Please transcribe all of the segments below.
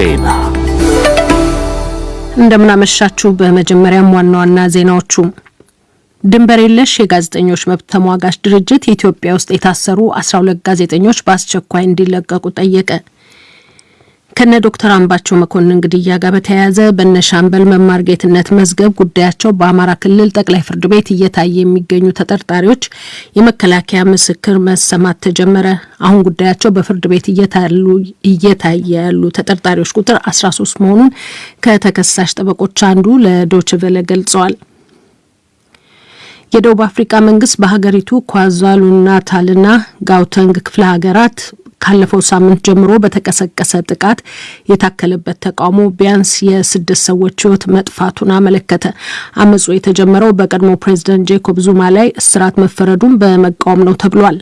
ዜና እንደምናመሻችሁ። በመጀመሪያም ዋና ዋና ዜናዎቹ ድንበር የለሽ የጋዜጠኞች መብት ተሟጋች ድርጅት ኢትዮጵያ ውስጥ የታሰሩ 12 ጋዜጠኞች በአስቸኳይ እንዲለቀቁ ጠየቀ። ከነ ዶክተር አምባቸው መኮንን ግድያ ጋር በተያያዘ በነ ሻምበል መማር ጌትነት መዝገብ ጉዳያቸው በአማራ ክልል ጠቅላይ ፍርድ ቤት እየታየ የሚገኙ ተጠርጣሪዎች የመከላከያ ምስክር መሰማት ተጀመረ። አሁን ጉዳያቸው በፍርድ ቤት እየታየ ያሉ ተጠርጣሪዎች ቁጥር 13 መሆኑን ከተከሳሽ ጠበቆች አንዱ ለዶችቨለ ገልጸዋል። የደቡብ አፍሪካ መንግስት በሀገሪቱ ኳዛሉ ናታልና ጋውተንግ ክፍለ ሀገራት ካለፈው ሳምንት ጀምሮ በተቀሰቀሰ ጥቃት የታከለበት ተቃውሞ ቢያንስ የስድስት ሰዎች ሕይወት መጥፋቱን አመለከተ። አመፁ የተጀመረው በቀድሞ ፕሬዚደንት ጄኮብ ዙማ ላይ እስራት መፈረዱን በመቃወም ነው ተብሏል።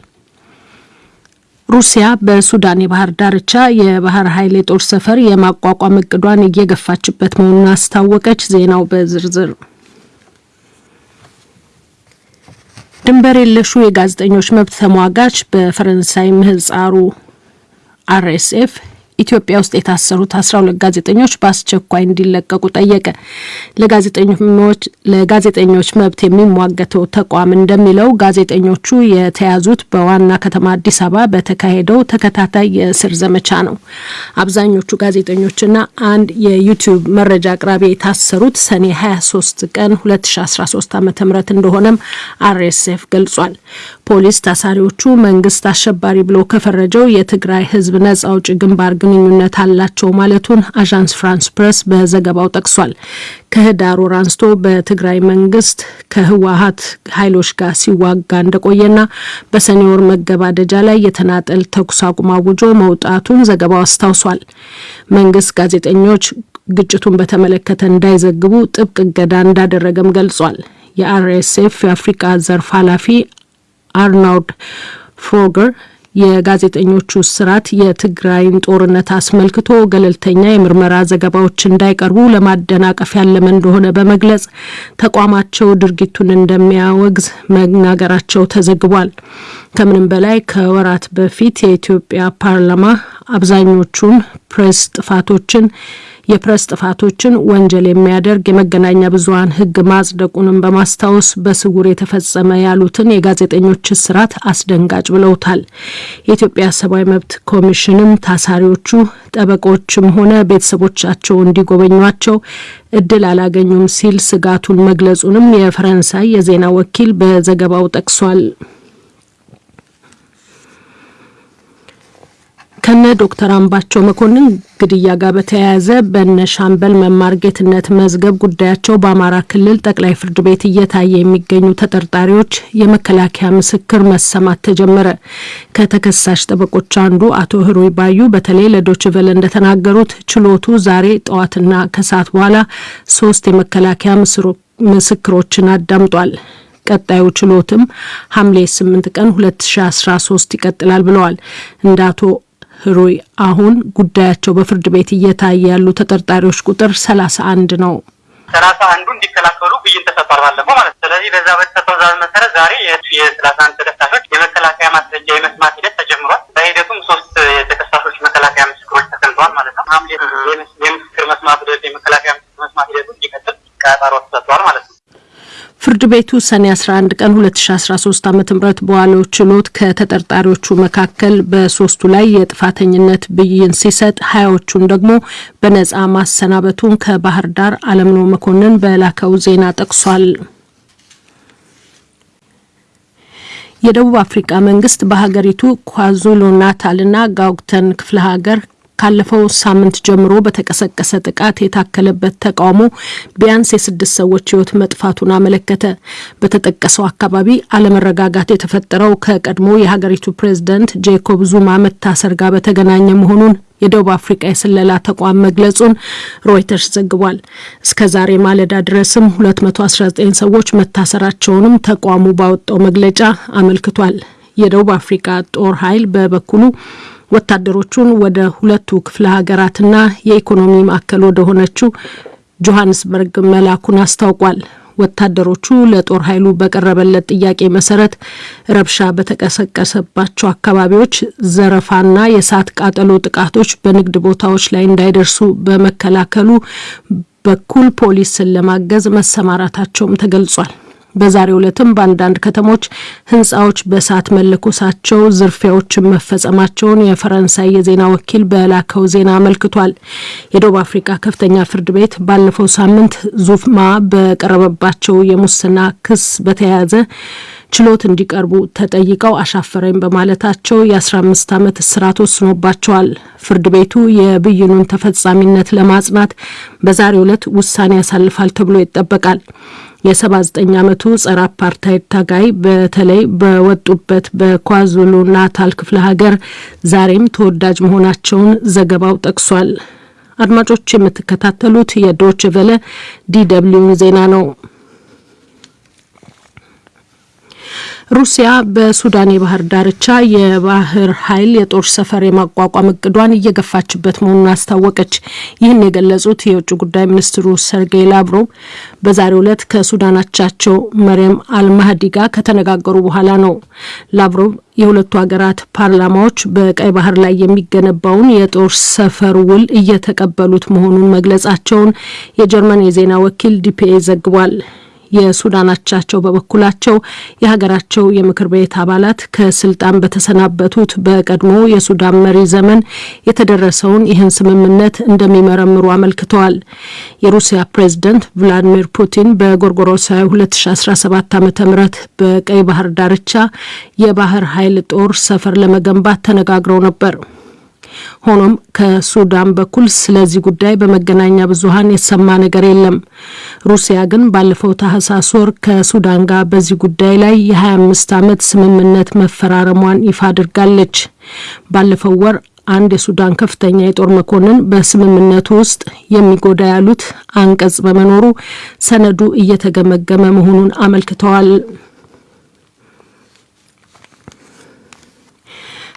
ሩሲያ በሱዳን የባህር ዳርቻ የባህር ኃይል የጦር ሰፈር የማቋቋም እቅዷን እየገፋችበት መሆኑን አስታወቀች። ዜናው በዝርዝር ድንበር የለሹ የጋዜጠኞች መብት ተሟጋች በፈረንሳይ ምህጻሩ አርኤስኤፍ ኢትዮጵያ ውስጥ የታሰሩት አስራ ሁለት ጋዜጠኞች በአስቸኳይ እንዲለቀቁ ጠየቀ። ለጋዜጠኞች መብት የሚሟገተው ተቋም እንደሚለው ጋዜጠኞቹ የተያዙት በዋና ከተማ አዲስ አበባ በተካሄደው ተከታታይ የእስር ዘመቻ ነው። አብዛኞቹ ጋዜጠኞችና አንድ የዩቲዩብ መረጃ አቅራቢ የታሰሩት ሰኔ 23 ቀን 2013 ዓ ም እንደሆነም አርኤስኤፍ ገልጿል። ፖሊስ ታሳሪዎቹ መንግስት አሸባሪ ብሎ ከፈረጀው የትግራይ ህዝብ ነጻ አውጪ ግንባር ግንኙነት አላቸው ማለቱን አዣንስ ፍራንስ ፕሬስ በዘገባው ጠቅሷል። ከህዳር ወር አንስቶ በትግራይ መንግስት ከህወሀት ኃይሎች ጋር ሲዋጋ እንደቆየና በሰኔ ወር መገባደጃ ላይ የተናጠል ተኩስ አቁም አውጆ መውጣቱን ዘገባው አስታውሷል። መንግስት ጋዜጠኞች ግጭቱን በተመለከተ እንዳይዘግቡ ጥብቅ እገዳ እንዳደረገም ገልጿል። የአርኤስኤፍ የአፍሪቃ ዘርፍ ኃላፊ አርናውድ ፍሮገር የጋዜጠኞቹ እስራት የትግራይን ጦርነት አስመልክቶ ገለልተኛ የምርመራ ዘገባዎች እንዳይቀርቡ ለማደናቀፍ ያለመ እንደሆነ በመግለጽ ተቋማቸው ድርጊቱን እንደሚያወግዝ መናገራቸው ተዘግቧል። ከምንም በላይ ከወራት በፊት የኢትዮጵያ ፓርላማ አብዛኞቹን ፕሬስ ጥፋቶችን የፕሬስ ጥፋቶችን ወንጀል የሚያደርግ የመገናኛ ብዙኃን ሕግ ማጽደቁንም በማስታወስ በስውር የተፈጸመ ያሉትን የጋዜጠኞች እስራት አስደንጋጭ ብለውታል። የኢትዮጵያ ሰብአዊ መብት ኮሚሽንም ታሳሪዎቹ ጠበቆችም ሆነ ቤተሰቦቻቸው እንዲጎበኟቸው እድል አላገኙም ሲል ስጋቱን መግለጹንም የፈረንሳይ የዜና ወኪል በዘገባው ጠቅሷል። ከነ ዶክተር አምባቸው መኮንን ግድያ ጋር በተያያዘ በነ ሻምበል መማር ጌትነት መዝገብ ጉዳያቸው በአማራ ክልል ጠቅላይ ፍርድ ቤት እየታየ የሚገኙ ተጠርጣሪዎች የመከላከያ ምስክር መሰማት ተጀመረ። ከተከሳሽ ጠበቆች አንዱ አቶ ህሩይ ባዩ በተለይ ለዶችቨለ እንደተናገሩት ችሎቱ ዛሬ ጠዋትና ከሰዓት በኋላ ሶስት የመከላከያ ምስክሮችን አዳምጧል። ቀጣዩ ችሎትም ሐምሌ 8 ቀን 2013 ይቀጥላል ብለዋል። እንደ አቶ ህሩይ አሁን ጉዳያቸው በፍርድ ቤት እየታየ ያሉ ተጠርጣሪዎች ቁጥር ሰላሳ አንድ ነው። ሰላሳ አንዱ እንዲከላከሉ ብይን ተሰጥቷል ባለፈው ማለት ነው። ስለዚህ በዛ በተሰጠው ዛዝ መሰረት ዛሬ የሰላሳ አንድ ተከሳሾች የመከላከያ ማስረጃ የመስማት ሂደት ተጀምሯል። በሂደቱም ሶስት የተከሳሾች መከላከያ ምስክሮች ተሰምተዋል ማለት ነው። ሐምሌ የምስክር መስማት ሂደት የመከላከያ ምስክር መስማት ሂደቱ እንዲቀጥል ቀጠሮ ተሰጥቷል ማለት ነው። ቤቱ ሰኔ 11 ቀን 2013 ዓ ም በዋለው ችሎት ከተጠርጣሪዎቹ መካከል በሶስቱ ላይ የጥፋተኝነት ብይን ሲሰጥ ሀያዎቹን ደግሞ በነጻ ማሰናበቱን ከባህር ዳር አለምነው መኮንን በላከው ዜና ጠቅሷል። የደቡብ አፍሪካ መንግስት በሀገሪቱ ኳዙሉ ናታልና ጋውተን ክፍለ ሀገር ካለፈው ሳምንት ጀምሮ በተቀሰቀሰ ጥቃት የታከለበት ተቃውሞ ቢያንስ የስድስት ሰዎች ሕይወት መጥፋቱን አመለከተ። በተጠቀሰው አካባቢ አለመረጋጋት የተፈጠረው ከቀድሞ የሀገሪቱ ፕሬዝዳንት ጄኮብ ዙማ መታሰር ጋር በተገናኘ መሆኑን የደቡብ አፍሪካ የስለላ ተቋም መግለጹን ሮይተርስ ዘግቧል። እስከ ዛሬ ማለዳ ድረስም 219 ሰዎች መታሰራቸውንም ተቋሙ ባወጣው መግለጫ አመልክቷል። የደቡብ አፍሪካ ጦር ኃይል በበኩሉ ወታደሮቹን ወደ ሁለቱ ክፍለ ሀገራትና የኢኮኖሚ ማዕከል ወደ ሆነችው ጆሀንስበርግ መላኩን አስታውቋል። ወታደሮቹ ለጦር ኃይሉ በቀረበለት ጥያቄ መሰረት ረብሻ በተቀሰቀሰባቸው አካባቢዎች ዘረፋና የእሳት ቃጠሎ ጥቃቶች በንግድ ቦታዎች ላይ እንዳይደርሱ በመከላከሉ በኩል ፖሊስን ለማገዝ መሰማራታቸውም ተገልጿል። በዛሬው ዕለትም በአንዳንድ ከተሞች ህንፃዎች በእሳት መለኮሳቸው፣ ዝርፊያዎችን መፈጸማቸውን የፈረንሳይ የዜና ወኪል በላከው ዜና አመልክቷል። የደቡብ አፍሪካ ከፍተኛ ፍርድ ቤት ባለፈው ሳምንት ዙማ በቀረበባቸው የሙስና ክስ በተያያዘ ችሎት እንዲቀርቡ ተጠይቀው አሻፈረኝ በማለታቸው የ15 ዓመት እስራት ወስኖባቸዋል። ፍርድ ቤቱ የብይኑን ተፈጻሚነት ለማጽናት በዛሬው ዕለት ውሳኔ ያሳልፋል ተብሎ ይጠበቃል። የ79 ዓመቱ ጸረ አፓርታይድ ታጋይ በተለይ በወጡበት በኳዙሉ ናታል ክፍለ ሀገር ዛሬም ተወዳጅ መሆናቸውን ዘገባው ጠቅሷል። አድማጮች የምትከታተሉት የዶች ቨለ ዲደብሊውን ዜና ነው። ሩሲያ በሱዳን የባህር ዳርቻ የባህር ኃይል የጦር ሰፈር የማቋቋም እቅዷን እየገፋችበት መሆኑን አስታወቀች። ይህን የገለጹት የውጭ ጉዳይ ሚኒስትሩ ሰርጌይ ላቭሮቭ በዛሬው ዕለት ከሱዳን አቻቸው መሪየም አልማህዲ ጋር ከተነጋገሩ በኋላ ነው። ላቭሮቭ የሁለቱ ሀገራት ፓርላማዎች በቀይ ባህር ላይ የሚገነባውን የጦር ሰፈር ውል እየተቀበሉት መሆኑን መግለጻቸውን የጀርመን የዜና ወኪል ዲፒኤ ዘግቧል። የሱዳን አቻቸው በበኩላቸው የሀገራቸው የምክር ቤት አባላት ከስልጣን በተሰናበቱት በቀድሞ የሱዳን መሪ ዘመን የተደረሰውን ይህን ስምምነት እንደሚመረምሩ አመልክተዋል። የሩሲያ ፕሬዝደንት ቭላዲሚር ፑቲን በጎርጎሮሳዊ 2017 ዓ ም በቀይ ባህር ዳርቻ የባህር ኃይል ጦር ሰፈር ለመገንባት ተነጋግረው ነበር። ሆኖም ከሱዳን በኩል ስለዚህ ጉዳይ በመገናኛ ብዙኃን የተሰማ ነገር የለም። ሩሲያ ግን ባለፈው ታህሳስ ወር ከሱዳን ጋር በዚህ ጉዳይ ላይ የ25 ዓመት ስምምነት መፈራረሟን ይፋ አድርጋለች። ባለፈው ወር አንድ የሱዳን ከፍተኛ የጦር መኮንን በስምምነቱ ውስጥ የሚጎዳ ያሉት አንቀጽ በመኖሩ ሰነዱ እየተገመገመ መሆኑን አመልክተዋል።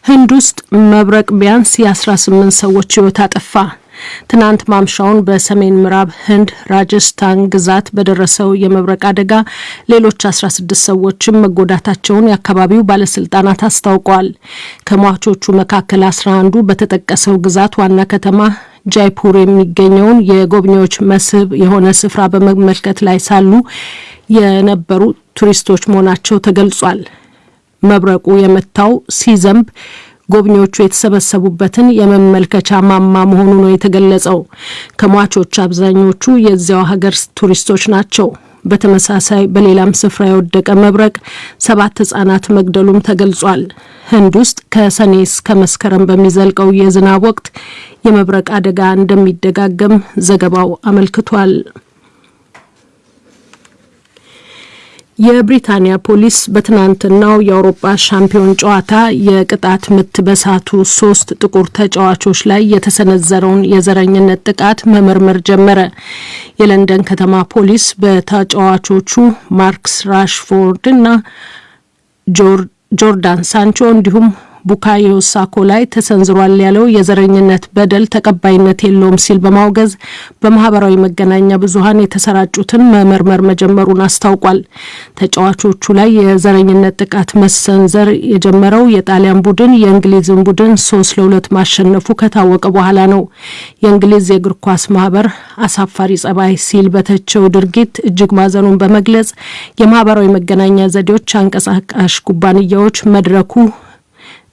ህንድ ውስጥ መብረቅ ቢያንስ የ18 ሰዎች ህይወት አጠፋ። ትናንት ማምሻውን በሰሜን ምዕራብ ህንድ ራጀስታን ግዛት በደረሰው የመብረቅ አደጋ ሌሎች 16 ሰዎችም መጎዳታቸውን የአካባቢው ባለስልጣናት አስታውቀዋል። ከሟቾቹ መካከል 11ዱ በተጠቀሰው ግዛት ዋና ከተማ ጃይፑር የሚገኘውን የጎብኚዎች መስህብ የሆነ ስፍራ በመመልከት ላይ ሳሉ የነበሩ ቱሪስቶች መሆናቸው ተገልጿል። መብረቁ የመታው ሲዘንብ ጎብኚዎቹ የተሰበሰቡበትን የመመልከቻ ማማ መሆኑ ነው የተገለጸው። ከሟቾች አብዛኞቹ የዚያው ሀገር ቱሪስቶች ናቸው። በተመሳሳይ በሌላም ስፍራ የወደቀ መብረቅ ሰባት ህጻናት መግደሉም ተገልጿል። ህንድ ውስጥ ከሰኔ እስከ መስከረም በሚዘልቀው የዝናብ ወቅት የመብረቅ አደጋ እንደሚደጋገም ዘገባው አመልክቷል። የብሪታንያ ፖሊስ በትናንትናው የአውሮፓ ሻምፒዮን ጨዋታ የቅጣት ምት በሳቱ ሶስት ጥቁር ተጫዋቾች ላይ የተሰነዘረውን የዘረኝነት ጥቃት መመርመር ጀመረ። የለንደን ከተማ ፖሊስ በተጫዋቾቹ ማርክስ ራሽፎርድ እና ጆርዳን ሳንቾ እንዲሁም ቡካዮ ሳኮ ላይ ተሰንዝሯል ያለው የዘረኝነት በደል ተቀባይነት የለውም ሲል በማውገዝ በማህበራዊ መገናኛ ብዙኃን የተሰራጩትን መመርመር መጀመሩን አስታውቋል። ተጫዋቾቹ ላይ የዘረኝነት ጥቃት መሰንዘር የጀመረው የጣሊያን ቡድን የእንግሊዝን ቡድን ሶስት ለሁለት ማሸነፉ ከታወቀ በኋላ ነው። የእንግሊዝ የእግር ኳስ ማህበር አሳፋሪ ጸባይ ሲል በተቸው ድርጊት እጅግ ማዘኑን በመግለጽ የማህበራዊ መገናኛ ዘዴዎች አንቀሳቃሽ ኩባንያዎች መድረኩ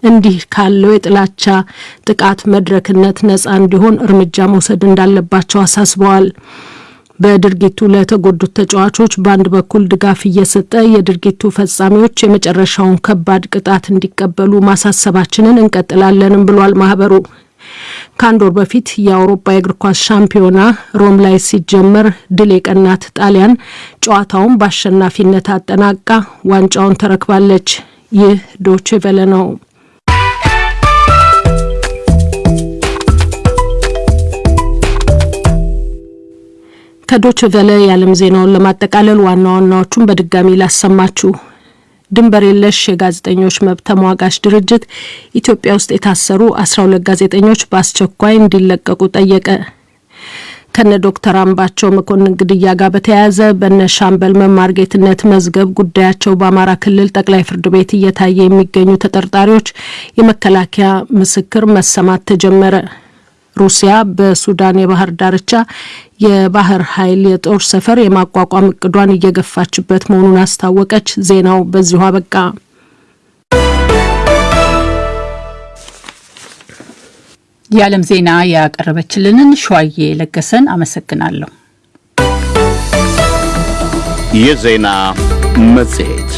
እንዲህ ካለው የጥላቻ ጥቃት መድረክነት ነጻ እንዲሆን እርምጃ መውሰድ እንዳለባቸው አሳስበዋል። በድርጊቱ ለተጎዱት ተጫዋቾች በአንድ በኩል ድጋፍ እየሰጠ የድርጊቱ ፈጻሚዎች የመጨረሻውን ከባድ ቅጣት እንዲቀበሉ ማሳሰባችንን እንቀጥላለንም ብሏል ማህበሩ። ከአንድ ወር በፊት የአውሮፓ የእግር ኳስ ሻምፒዮና ሮም ላይ ሲጀመር ድል የቀናት ጣሊያን ጨዋታውን በአሸናፊነት አጠናቃ ዋንጫውን ተረክባለች። ይህ ዶቼ ቬለ ነው። ከዶች ቨለ የዓለም ዜናውን ለማጠቃለል ዋና ዋናዎቹን በድጋሚ ላሰማችሁ። ድንበር የለሽ የጋዜጠኞች መብት ተሟጋች ድርጅት ኢትዮጵያ ውስጥ የታሰሩ አስራ ሁለት ጋዜጠኞች በአስቸኳይ እንዲለቀቁ ጠየቀ። ከነ ዶክተር አምባቸው መኮንን ግድያ ጋር በተያያዘ በነ ሻምበል መማር ጌትነት መዝገብ ጉዳያቸው በአማራ ክልል ጠቅላይ ፍርድ ቤት እየታየ የሚገኙ ተጠርጣሪዎች የመከላከያ ምስክር መሰማት ተጀመረ። ሩሲያ በሱዳን የባህር ዳርቻ የባህር ኃይል የጦር ሰፈር የማቋቋም እቅዷን እየገፋችበት መሆኑን አስታወቀች። ዜናው በዚሁ አበቃ። የዓለም ዜና ያቀረበችልንን ሸዋዬ ለገሰን አመሰግናለሁ። የዜና መጽሔት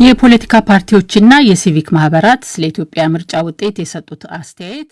የፖለቲካ ፓርቲዎችና የሲቪክ ማህበራት ስለ ኢትዮጵያ ምርጫ ውጤት የሰጡት አስተያየት